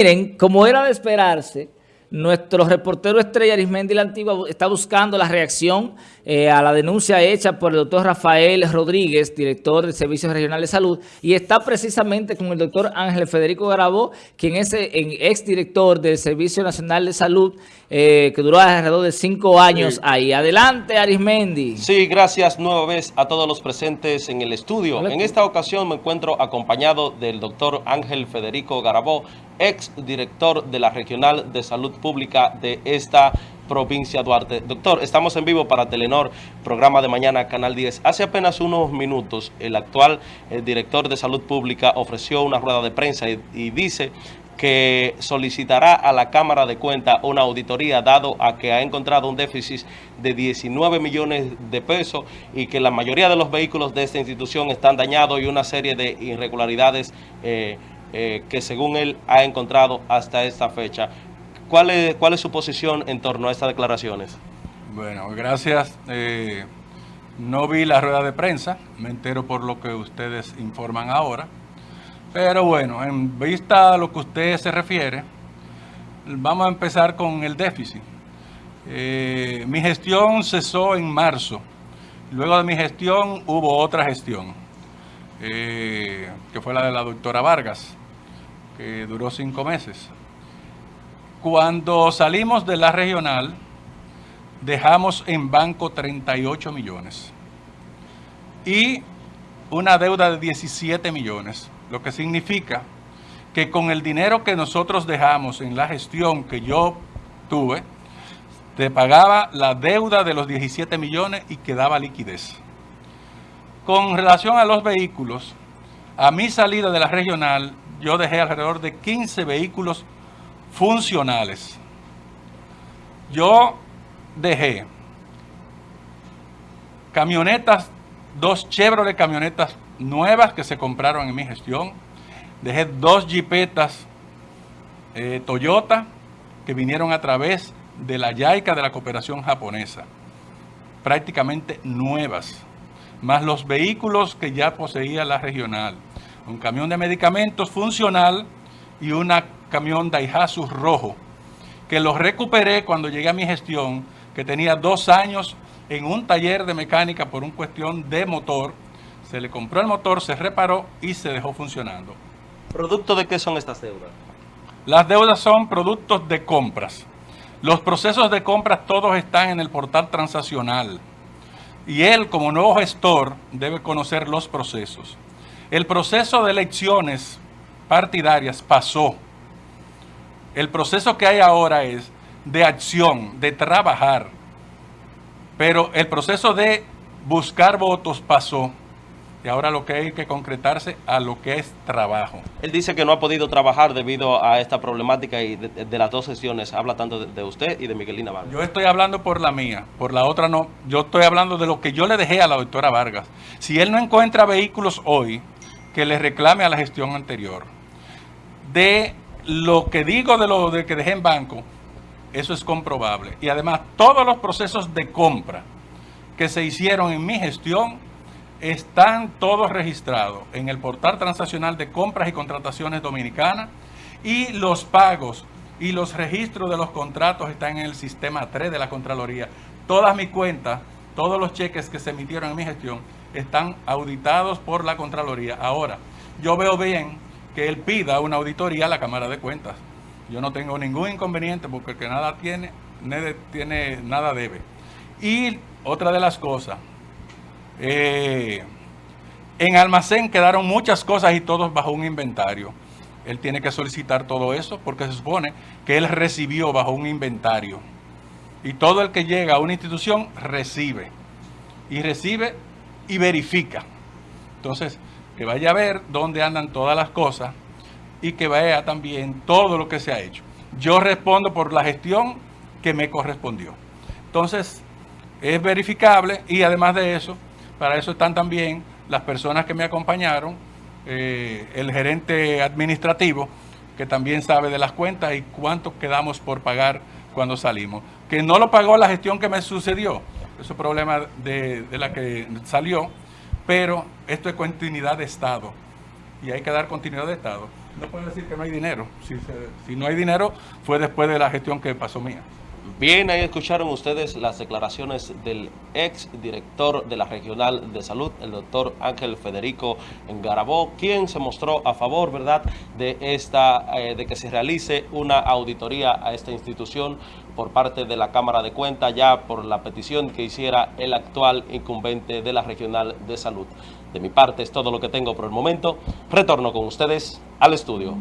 Miren, como era de esperarse, nuestro reportero estrella Arismendi la Antigua está buscando la reacción eh, a la denuncia hecha por el doctor Rafael Rodríguez, director del Servicio Regional de Salud, y está precisamente con el doctor Ángel Federico Garabó, quien es el eh, exdirector del Servicio Nacional de Salud, eh, que duró alrededor de cinco años ahí. Adelante, Arismendi. Sí, gracias nueva vez a todos los presentes en el estudio. En esta ocasión me encuentro acompañado del doctor Ángel Federico Garabó, ex director de la Regional de Salud Pública de esta provincia Duarte. Doctor, estamos en vivo para Telenor, programa de mañana, Canal 10. Hace apenas unos minutos, el actual eh, director de Salud Pública ofreció una rueda de prensa y, dice que solicitará a la Cámara de Cuentas una auditoría dado a que ha encontrado un déficit de 19 millones de pesos y que la mayoría de los vehículos de esta institución están dañados y una serie de irregularidades eh, eh, que según él ha encontrado hasta esta fecha. ¿Cuál es, ¿Cuál es su posición en torno a estas declaraciones? Bueno, gracias. Eh, no vi la rueda de prensa, me entero por lo que ustedes informan ahora. Pero bueno, en vista a lo que usted se refiere, vamos a empezar con el déficit. Eh, mi gestión cesó en marzo. Luego de mi gestión hubo otra gestión, que fue la de la doctora Vargas duró cinco meses. Cuando salimos de la regional, dejamos en banco 38 millones y una deuda de 17 millones, lo que significa que con el dinero que nosotros dejamos en la gestión que yo tuve, te pagaba la deuda de los 17 millones y quedaba liquidez. Con relación a los vehículos, a mi salida de la regional, yo dejé alrededor de 15 vehículos funcionales. Yo dejé camionetas, dos Chevrolet camionetas nuevas que se compraron en mi gestión. Dejé dos jipetas eh, Toyota que vinieron a través de la YAICA de la cooperación japonesa. Prácticamente nuevas. Más los vehículos que ya poseía la regional un camión de medicamentos funcional y un camión Daihatsu rojo, que los recuperé cuando llegué a mi gestión, que tenía dos años en un taller de mecánica por una cuestión de motor. Se le compró el motor, se reparó y se dejó funcionando. ¿Producto de qué son estas deudas? Las deudas son productos de compras. Los procesos de compras todos están en el portal transaccional. Y él, como nuevo gestor, debe conocer los procesos. El proceso de elecciones partidarias pasó. El proceso que hay ahora es de acción, de trabajar. Pero el proceso de buscar votos pasó. Y ahora lo que hay que concretarse a lo que es trabajo. Él dice que no ha podido trabajar debido a esta problemática y de, las dos sesiones. Habla tanto de, usted y de Miguelina Vargas. Yo estoy hablando por la mía, por la otra no. Yo estoy hablando de lo que yo le dejé a la doctora Vargas. Si él no encuentra vehículos hoy, que le reclame a la gestión anterior. De lo que digo de lo de que dejé en banco, eso es comprobable. Y además, todos los procesos de compra que se hicieron en mi gestión están todos registrados en el portal transaccional de compras y contrataciones dominicana y los pagos y los registros de los contratos están en el sistema 3 de la Contraloría. Todas mis cuentas, todos los cheques que se emitieron en mi gestión están auditados por la Contraloría. Ahora, yo veo bien que él pida una auditoría a la Cámara de Cuentas. Yo no tengo ningún inconveniente porque nada tiene, tiene nada debe. Y otra de las cosas, eh, en almacén quedaron muchas cosas y todos bajo un inventario. Él tiene que solicitar todo eso porque se supone que él recibió bajo un inventario. Y todo el que llega a una institución recibe. Y recibe y verifica. Entonces, que vaya a ver dónde andan todas las cosas y que vea también todo lo que se ha hecho. Yo respondo por la gestión que me correspondió. Entonces, es verificable y además de eso, para eso están también las personas que me acompañaron, eh, el gerente administrativo, que también sabe de las cuentas y cuánto quedamos por pagar cuando salimos. Que no lo pagó la gestión que me sucedió, ese problema de, la que salió, pero esto es continuidad de Estado y hay que dar continuidad de Estado. no puedo decir que no hay dinero. Si no hay dinero, fue después de la gestión que pasó mía. Bien, ahí escucharon ustedes las declaraciones del ex director de la Regional de Salud, el doctor Ángel Federico Garabó, quien se mostró a favor, ¿verdad?, de, esta, eh, de que se realice una auditoría a esta institución por parte de la Cámara de Cuentas, ya por la petición que hiciera el actual incumbente de la Regional de Salud. De mi parte es todo lo que tengo por el momento. Retorno con ustedes al estudio.